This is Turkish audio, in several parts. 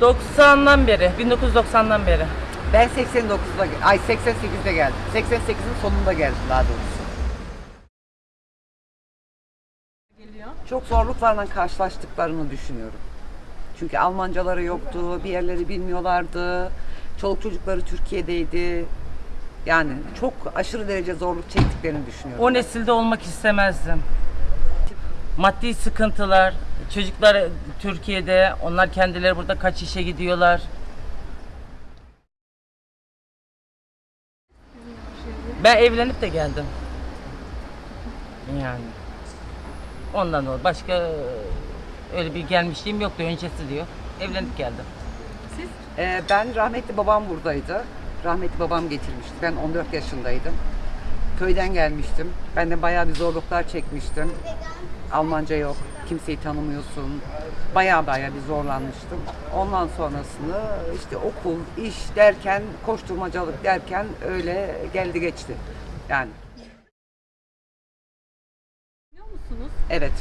90'dan beri, 1990'dan beri. Ben 89'da, ge- ay 88'de geldim. 88'in sonunda geldim daha doğrusu. Çok zorluklarla karşılaştıklarını düşünüyorum. Çünkü Almancaları yoktu, bir yerleri bilmiyorlardı. Çoluk çocukları Türkiye'deydi. Yani çok aşırı derece zorluk çektiklerini düşünüyorum. O nesilde olmak istemezdim. Maddi sıkıntılar, çocuklar Türkiye'de, onlar kendileri burada kaç işe gidiyorlar. Ben evlenip de geldim. Yani. Ondan dolayı başka öyle bir gelmişliğim yoktu öncesi diyor. Evlenip geldim. Ee, ben rahmetli babam buradaydı. Rahmetli babam getirmişti. Ben 14 yaşındaydım. Köyden gelmiştim. Ben de bayağı bir zorluklar çekmiştim. Almanca yok. Kimseyi tanımıyorsun. Bayağı bayağı bir zorlanmıştım. Ondan sonrasını işte okul, iş derken, koşturmacalık derken öyle geldi geçti. Yani Biliyor musunuz? evet.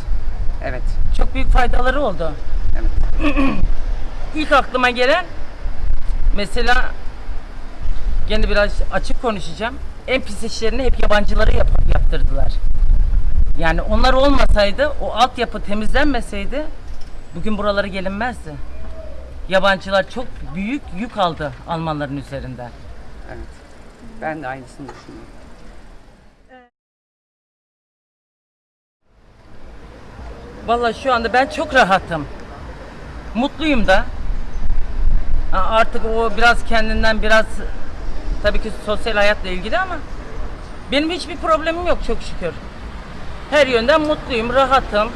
Evet. Çok büyük faydaları oldu. Evet. İlk aklıma gelen mesela gene biraz açık konuşacağım. En pis işlerini hep yabancıları yap- yaptırdılar. Yani onlar olmasaydı, o altyapı temizlenmeseydi bugün buralara gelinmezdi. Yabancılar çok büyük yük aldı Almanların üzerinden. Evet. Ben de aynısını düşünüyorum. Vallahi şu anda ben çok rahatım. Mutluyum da. Artık o biraz kendinden biraz tabii ki sosyal hayatla ilgili ama benim hiçbir problemim yok çok şükür. Her yönden mutluyum, rahatım.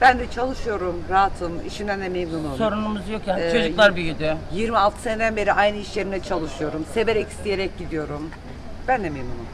Ben de çalışıyorum, rahatım, işimden de memnunum. Sorunumuz yok yani. Ee, Çocuklar büyüdü. 26 seneden beri aynı iş yerinde çalışıyorum. Severek isteyerek gidiyorum. Ben de memnunum.